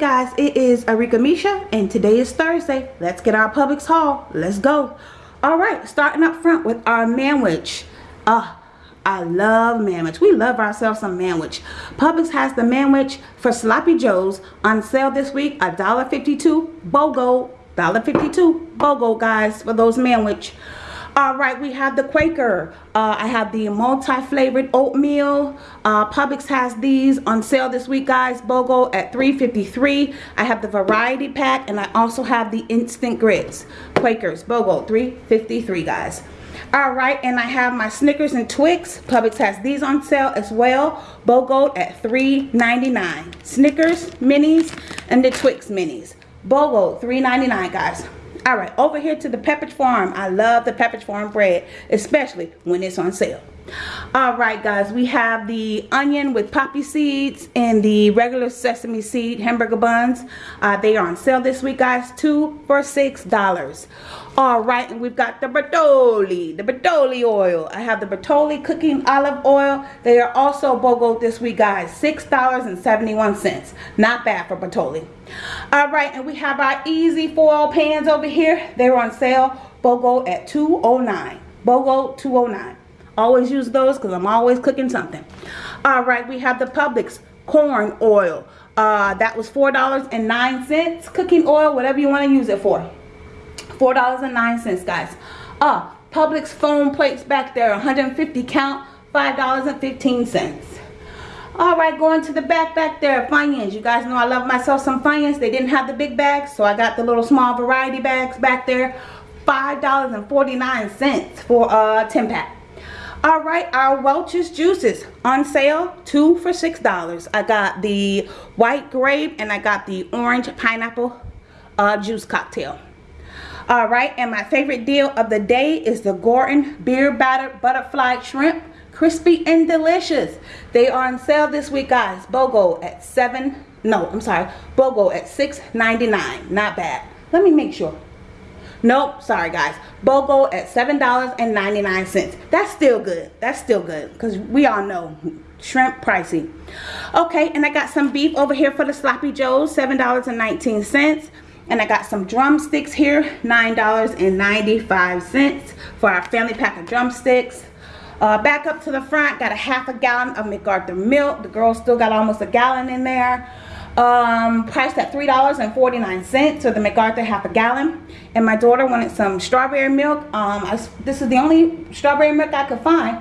guys it is Arika Misha and today is Thursday. Let's get our Publix haul let's go. All right starting up front with our manwich uh I love manwich we love ourselves some manwich Publix has the manwich for sloppy joes on sale this week a dollar 52 BOGO. Dollar 52 BOGO guys for those manwich all right we have the quaker. Uh, i have the multi-flavored oatmeal. Uh, publix has these on sale this week guys. Bogo at 3.53 i have the variety pack and i also have the instant grits. Quakers bogo 3.53 guys. All right and i have my snickers and twix. Publix has these on sale as well. Bogo at 3.99 snickers minis and the twix minis. Bogo 3.99 guys all right over here to the pepperidge farm. I love the pepperidge farm bread especially when it's on sale all right guys we have the onion with poppy seeds and the regular sesame seed hamburger buns. Uh, they are on sale this week guys two for six dollars. All right and we've got the Bertolli the Bertolli oil. I have the Bertolli cooking olive oil. They are also bogo this week guys six dollars and 71 cents. Not bad for Bertolli. All right and we have our easy foil pans over here. They're on sale bogo at 209 bogo 209 always use those because i'm always cooking something. All right we have the publix corn oil. Uh, that was four dollars and nine cents. Cooking oil whatever you want to use it for. Four dollars and nine cents guys. Uh publix foam plates back there 150 count five dollars and 15 cents. All right going to the back back there Funyuns you guys know i love myself some Funyuns they didn't have the big bags so i got the little small variety bags back there. Five dollars and 49 cents for a 10 pack all right our welch's juices on sale two for six dollars. I got the white grape and i got the orange pineapple uh, juice cocktail. All right and my favorite deal of the day is the Gorton beer battered butterfly shrimp crispy and delicious. They are on sale this week guys. Bogo at seven no i'm sorry bogo at 6.99 not bad. Let me make sure nope sorry guys. Bogo at seven dollars and 99 cents. That's still good. That's still good because we all know shrimp pricey. Okay and i got some beef over here for the sloppy joes seven dollars and 19 cents. And I got some drumsticks here $9.95 for our family pack of drumsticks. Uh, back up to the front, got a half a gallon of McArthur milk. The girls still got almost a gallon in there. Um, priced at $3.49, so the McArthur half a gallon. And my daughter wanted some strawberry milk. Um, I, this is the only strawberry milk I could find.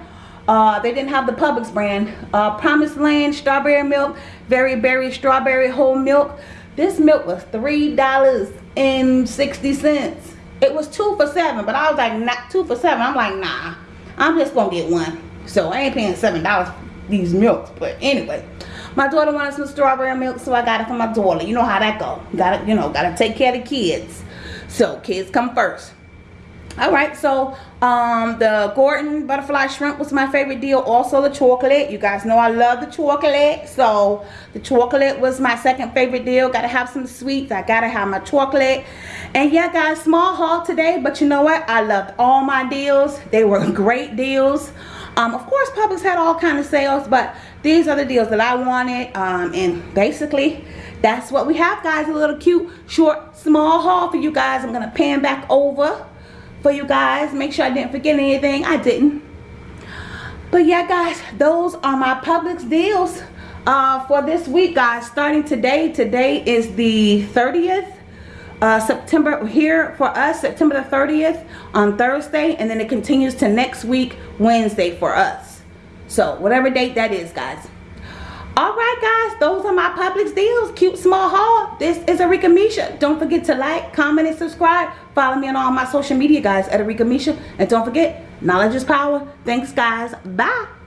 Uh, they didn't have the Publix brand. Uh, Promised Land strawberry milk, Very Berry strawberry whole milk. This milk was $3.60. It was two for seven, but I was like, not two for seven. I'm like, nah. I'm just gonna get one. So I ain't paying seven dollars for these milks. But anyway, my daughter wanted some strawberry milk, so I got it for my daughter. You know how that go. Gotta, you know, gotta take care of the kids. So kids come first. All right, so um, the Gordon butterfly shrimp was my favorite deal. Also the chocolate. You guys know I love the chocolate. So the chocolate was my second favorite deal. Gotta have some sweets. I gotta have my chocolate. And yeah, guys, small haul today. But you know what? I loved all my deals. They were great deals. Um, of course, Publix had all kind of sales, but these are the deals that I wanted. Um, and basically, that's what we have, guys. A little cute, short, small haul for you guys. I'm gonna pan back over for you guys. Make sure I didn't forget anything. I didn't. But yeah, guys, those are my Publix deals uh, for this week, guys. Starting today. Today is the 30th. Uh, September here for us September the 30th on Thursday and then it continues to next week Wednesday for us so whatever date that is guys. All right guys those are my Publix deals. Cute small haul. This is Arika Misha. Don't forget to like comment and subscribe. Follow me on all my social media guys at Arika Misha. And don't forget knowledge is power. Thanks guys. Bye